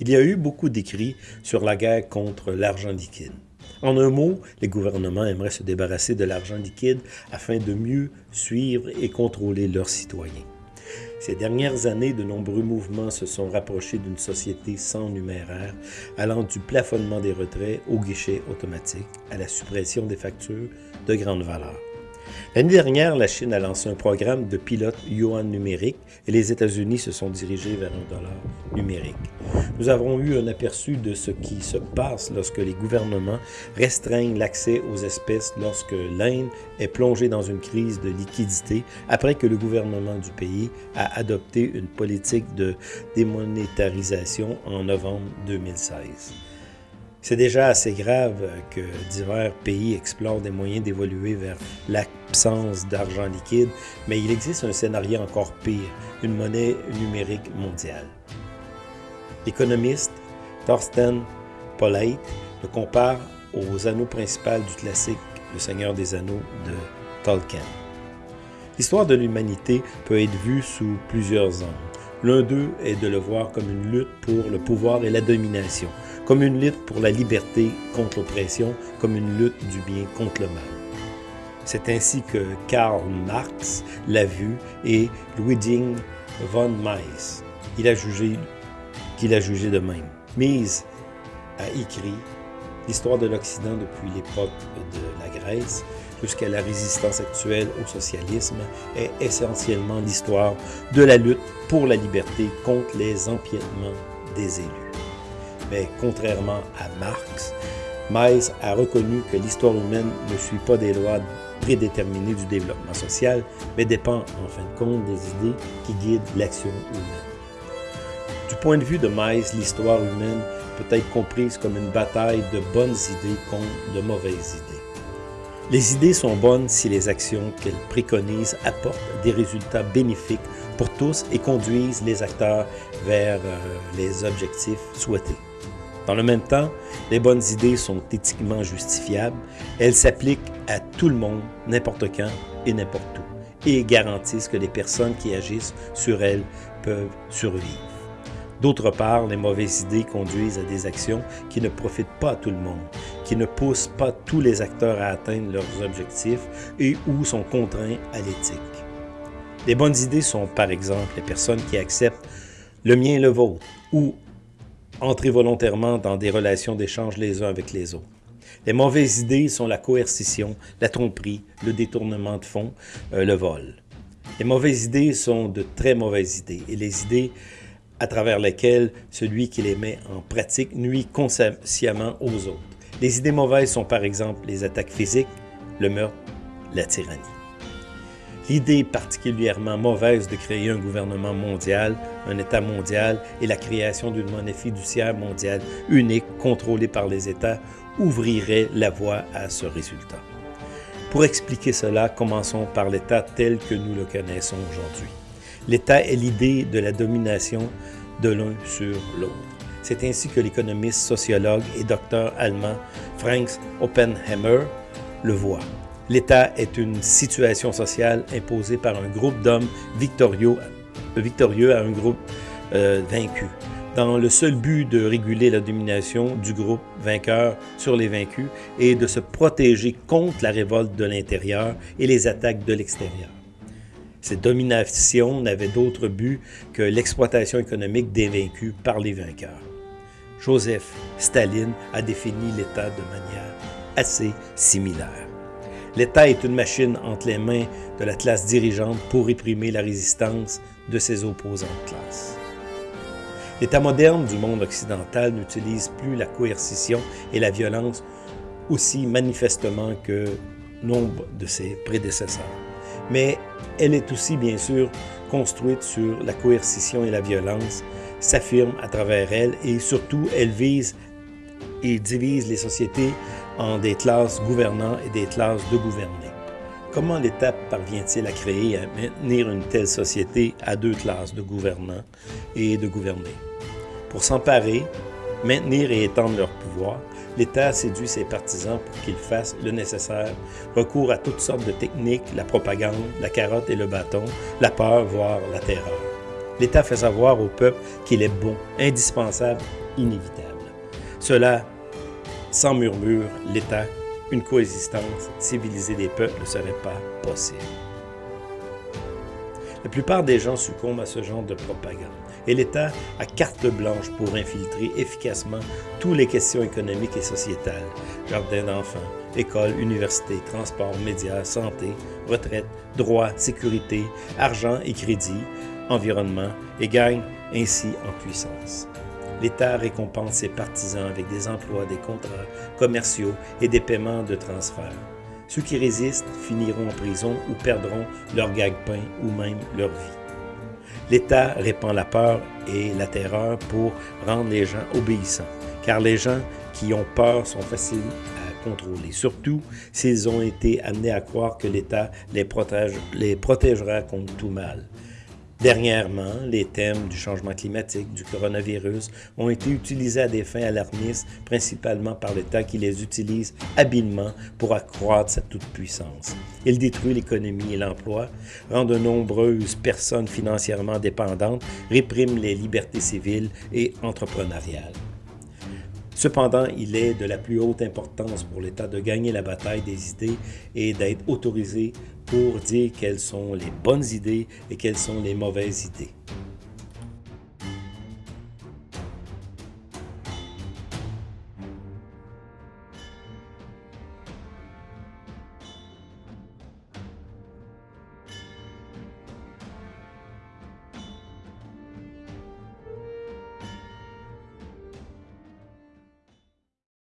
Il y a eu beaucoup d'écrits sur la guerre contre l'argent liquide. En un mot, les gouvernements aimeraient se débarrasser de l'argent liquide afin de mieux suivre et contrôler leurs citoyens. Ces dernières années, de nombreux mouvements se sont rapprochés d'une société sans numéraire, allant du plafonnement des retraits au guichet automatique, à la suppression des factures de grande valeur. L'année dernière, la Chine a lancé un programme de pilote yuan numérique et les États-Unis se sont dirigés vers un dollar numérique. Nous avons eu un aperçu de ce qui se passe lorsque les gouvernements restreignent l'accès aux espèces lorsque l'Inde est plongée dans une crise de liquidité après que le gouvernement du pays a adopté une politique de démonétarisation en novembre 2016. C'est déjà assez grave que divers pays explorent des moyens d'évoluer vers l'absence d'argent liquide, mais il existe un scénario encore pire, une monnaie numérique mondiale. L'économiste Thorsten Polleit le compare aux anneaux principaux du classique Le Seigneur des Anneaux de Tolkien. L'histoire de l'humanité peut être vue sous plusieurs angles. L'un d'eux est de le voir comme une lutte pour le pouvoir et la domination, comme une lutte pour la liberté contre l'oppression, comme une lutte du bien contre le mal. C'est ainsi que Karl Marx l'a vu et Ludwig von Mises. Il a jugé qu'il a jugé de même. Mise a écrit l'histoire de l'Occident depuis l'époque de la Grèce jusqu'à la résistance actuelle au socialisme est essentiellement l'histoire de la lutte pour la liberté contre les empiètements des élus. Mais contrairement à Marx, Mises a reconnu que l'histoire humaine ne suit pas des lois prédéterminées du développement social, mais dépend en fin de compte des idées qui guident l'action humaine. Du point de vue de Mises, l'histoire humaine peut être comprise comme une bataille de bonnes idées contre de mauvaises idées. Les idées sont bonnes si les actions qu'elles préconisent apportent des résultats bénéfiques pour tous et conduisent les acteurs vers euh, les objectifs souhaités. Dans le même temps, les bonnes idées sont éthiquement justifiables, elles s'appliquent à tout le monde, n'importe quand et n'importe où, et garantissent que les personnes qui agissent sur elles peuvent survivre. D'autre part, les mauvaises idées conduisent à des actions qui ne profitent pas à tout le monde, qui ne poussent pas tous les acteurs à atteindre leurs objectifs et ou sont contraints à l'éthique. Les bonnes idées sont par exemple les personnes qui acceptent le mien et le vôtre ou entrer volontairement dans des relations d'échange les uns avec les autres. Les mauvaises idées sont la coercition, la tromperie, le détournement de fonds, euh, le vol. Les mauvaises idées sont de très mauvaises idées et les idées à travers lesquelles celui qui les met en pratique nuit consciemment aux autres. Les idées mauvaises sont par exemple les attaques physiques, le meurtre, la tyrannie. L'idée particulièrement mauvaise de créer un gouvernement mondial, un État mondial et la création d'une monnaie fiduciaire mondiale unique contrôlée par les États ouvrirait la voie à ce résultat. Pour expliquer cela, commençons par l'État tel que nous le connaissons aujourd'hui. L'État est l'idée de la domination de l'un sur l'autre. C'est ainsi que l'économiste, sociologue et docteur allemand Frank Oppenheimer le voit. L'État est une situation sociale imposée par un groupe d'hommes victorieux, victorieux à un groupe euh, vaincu, dans le seul but de réguler la domination du groupe vainqueur sur les vaincus et de se protéger contre la révolte de l'intérieur et les attaques de l'extérieur. Cette domination n'avait d'autre but que l'exploitation économique des vaincus par les vainqueurs. Joseph Staline a défini l'État de manière assez similaire. L'État est une machine entre les mains de la classe dirigeante pour réprimer la résistance de ses opposants de classe. L'État moderne du monde occidental n'utilise plus la coercition et la violence aussi manifestement que nombre de ses prédécesseurs mais elle est aussi bien sûr construite sur la coercition et la violence, s'affirme à travers elle et surtout elle vise et divise les sociétés en des classes gouvernantes et des classes de gouvernés. Comment l'État parvient-il à créer et à maintenir une telle société à deux classes de gouvernants et de gouvernés? Pour s'emparer, maintenir et étendre leur pouvoir, l'État séduit ses partisans pour qu'ils fassent le nécessaire, recours à toutes sortes de techniques, la propagande, la carotte et le bâton, la peur, voire la terreur. L'État fait savoir au peuple qu'il est bon, indispensable, inévitable. Cela, sans murmure, l'État, une coexistence civilisée des peuples ne serait pas possible. La plupart des gens succombent à ce genre de propagande et l'État a carte blanche pour infiltrer efficacement toutes les questions économiques et sociétales, jardins d'enfants, écoles, universités, transports, médias, santé, retraite, droits, sécurité, argent et crédit, environnement, et gagne ainsi en puissance. L'État récompense ses partisans avec des emplois, des contrats commerciaux et des paiements de transfert. Ceux qui résistent finiront en prison ou perdront leur gagne-pain ou même leur vie. L'État répand la peur et la terreur pour rendre les gens obéissants, car les gens qui ont peur sont faciles à contrôler, surtout s'ils ont été amenés à croire que l'État les, les protégera contre tout mal. Dernièrement, les thèmes du changement climatique, du coronavirus ont été utilisés à des fins alarmistes, principalement par l'État qui les utilise habilement pour accroître sa toute-puissance. Il détruit l'économie et l'emploi, rend de nombreuses personnes financièrement dépendantes, réprime les libertés civiles et entrepreneuriales. Cependant, il est de la plus haute importance pour l'État de gagner la bataille des idées et d'être autorisé pour dire quelles sont les bonnes idées et quelles sont les mauvaises idées.